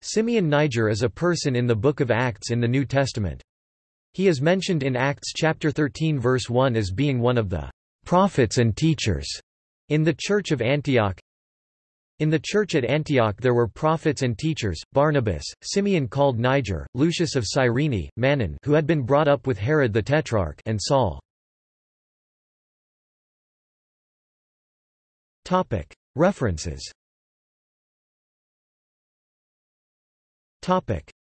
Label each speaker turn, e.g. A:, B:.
A: Simeon Niger is a person in the Book of Acts in the New Testament. He is mentioned in Acts chapter 13 verse 1 as being one of the prophets and teachers in the Church of Antioch. In the church at Antioch there were prophets and teachers, Barnabas, Simeon called Niger, Lucius of Cyrene, Manaen who had been brought up with Herod the Tetrarch and Saul. References Topic: